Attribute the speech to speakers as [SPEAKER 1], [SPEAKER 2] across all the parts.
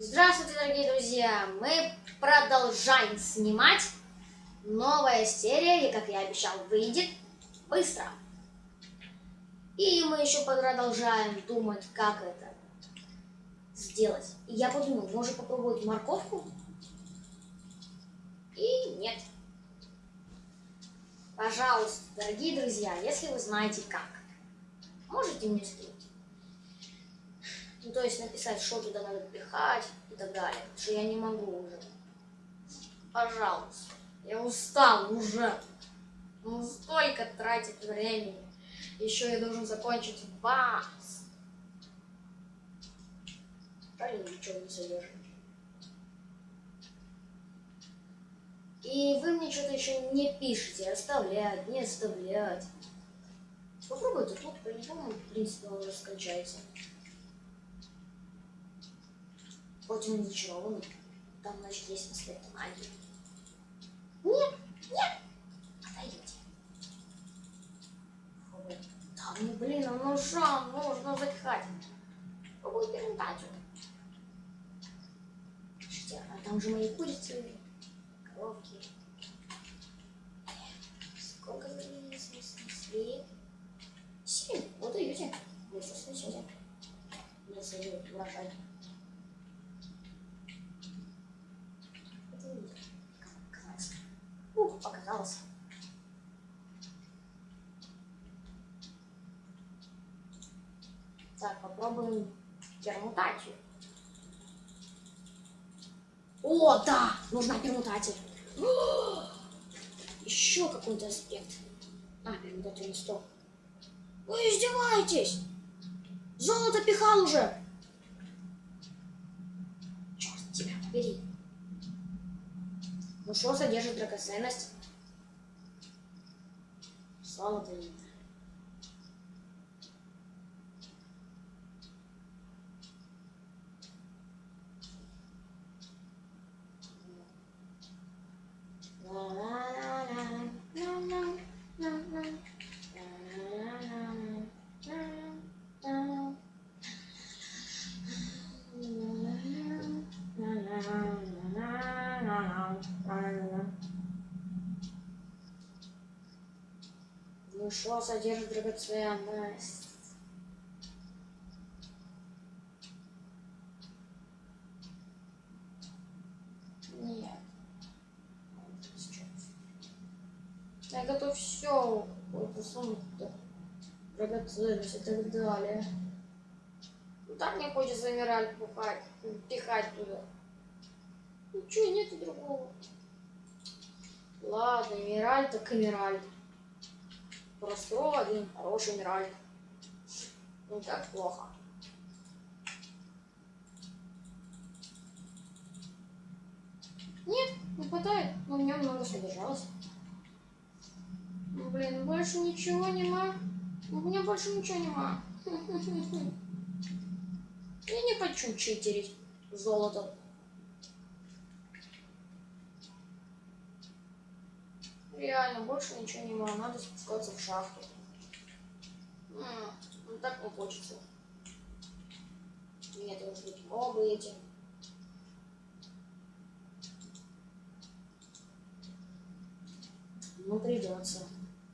[SPEAKER 1] Здравствуйте, дорогие друзья! Мы продолжаем снимать. Новая серия, и, как я обещал, выйдет быстро. И мы еще продолжаем думать, как это сделать. И я подумал, может попробовать морковку? И нет. Пожалуйста, дорогие друзья, если вы знаете как, можете мне скинуть. Ну, то есть написать, что туда надо пихать и так далее. Потому что я не могу уже. Пожалуйста. Я устал уже. Ну, столько тратить времени. Еще я должен закончить вас. Правильно, ничего не содержит. И вы мне что-то еще не пишете, оставлять, не оставлять. Попробуйте тут, по-любому, в принципе, он уже. Он зачарованный. Там, значит, есть аспект магии. Нет, нет, отойдите. Да, ну блин, а ну шан, нужно запихать. Попробуй перемутацию. Слушайте, а там же мои курицы, коровки. Сколько времени снесли? Семь. Вот даете. Вы все снесете. Если урожай. Ух, показалось. Так, попробуем пермутацию. О, да! Нужна пермутация. Еще какой-то аспект. А, на 100. Вы издеваетесь? Золото пихал уже. Черт тебя побери. Ну что содержит драгоценность? Золото что содержит драгоценность? Нет. Я готов все посунуть драгоценность и так далее. Ну так мне хочется эмераль пухать, пихать туда. Ничего, нету другого. Ладно, эмераль так эмераль. Просто один хороший эмераль. Не так плохо. Нет, не хватает, но в нем много содержалось. Ну, блин, больше ничего нема. У меня больше ничего нема. Я не хочу читерить золото. Реально, больше ничего не могу. Надо спускаться в шахту. Ну так не хочется. Нет, должны быть мобы эти. Ну, придется.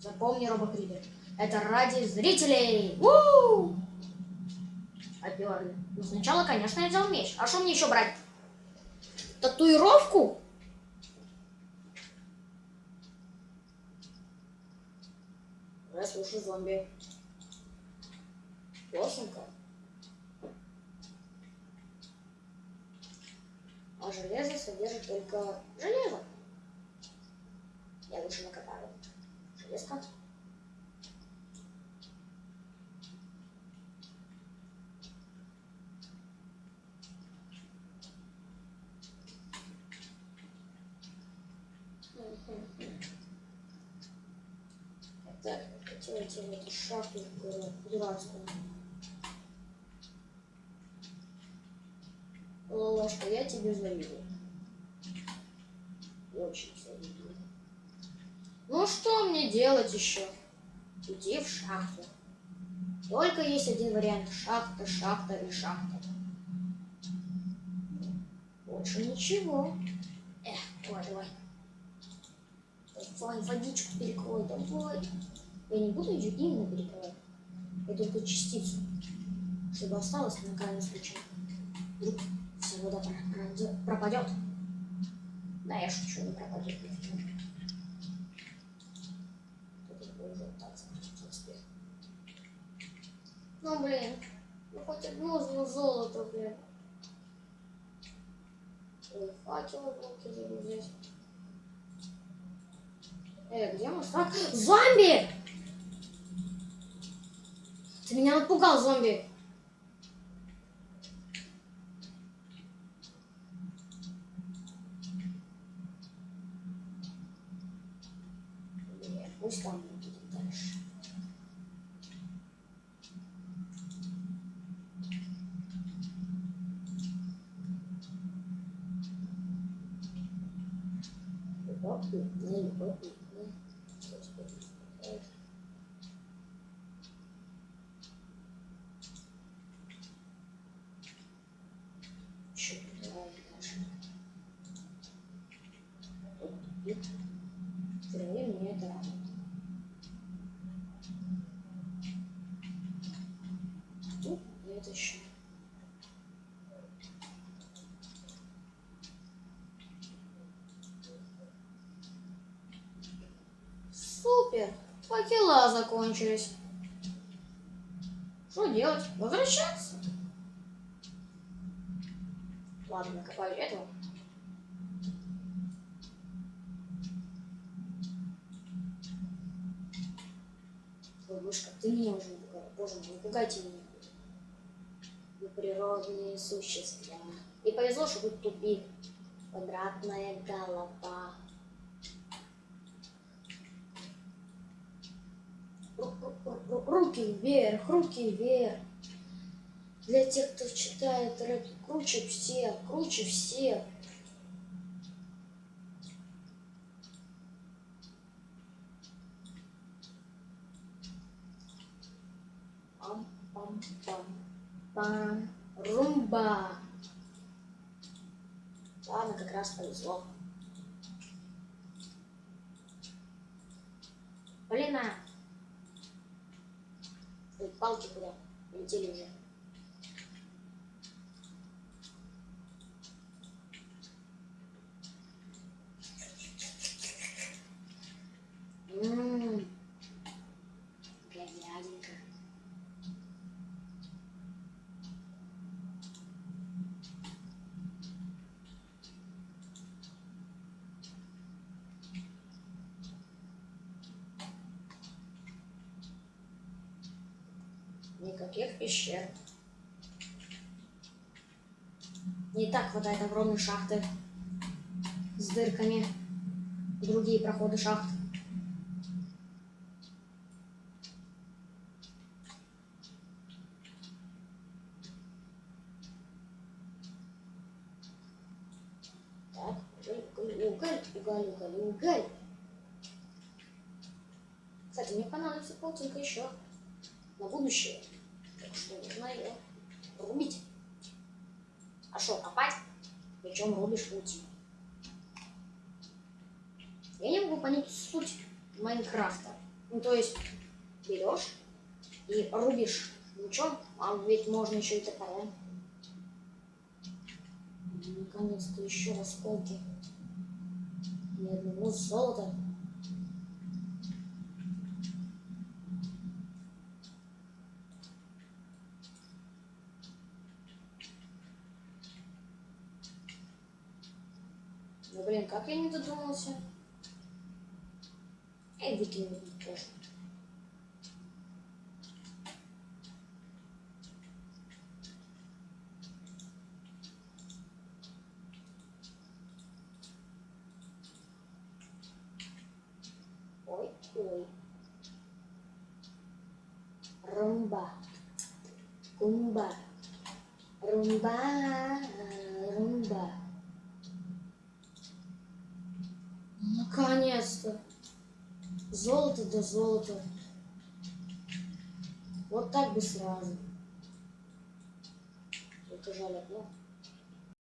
[SPEAKER 1] Запомни, робокридер. Это ради зрителей. У Оперли. Ну, сначала, конечно, я взял меч. А что мне еще брать? Татуировку? Я слушаю зомби. Плохенько. А железо содержит только железо. Я лучше накопаю. Железка. Так, хотелось в эту шахту дурацкую. Лолошка, я тебе завидую. Очень завидую. Ну что мне делать еще? Иди в шахту. Только есть один вариант. Шахта, шахта и шахта. Больше ничего. Эх, давай, давай. Давай, водичку перекрой, давай. Я не буду ее именно перекрывать. Я только частицу. Чтобы осталось на крайний случай. Вдруг вся вода пропадет. пропадет. Да, я шучу, не пропадет. Ну, блин. Ну, хоть одно зло- золото, блин. Ой, факелы блоки взять. Э, где фак? Зомби! Ты меня напугал, зомби. Нет, пусть там будет дальше. Любопытно, любопытно. Господи, эх. Чё, давай дальше. Вот тупик. Впервые мне это радует. Ну, и это еще. Супер! Факела закончились. Что делать? Возвращаться? Ладно, накопаю этого. Ой, мышка, ты меня уже напугала. Боже мой, не пугайте меня. Вы природные существа. И повезло, что тут тупик. Квадратная голова. Руки вверх, руки вверх. Для тех, кто читает рэп, круче всех, круче всех. пам пам пам пам румба ладно как раз повезло 这里面。Никаких пещер. Не так хватает огромной шахты с дырками. Другие проходы шахт. Так, уголь, уголь, уголь, уголь, уголь. Кстати, мне понадобится полтинка еще на будущее. Так что нужно ее рубить. А что, копать? Причем рубишь паутину. Я не могу понять суть Майнкрафта. Ну, то есть, берешь и рубишь мечом, а ведь можно еще и топором. Наконец-то еще осколки. Ни одного золота. Ну блин, как я не додумался? Эй, выкину тоже. Ой, ой. Румба. Кумба. Румба. Румба. Наконец-то. Золото да золото. Вот так бы сразу. Только жаль одно.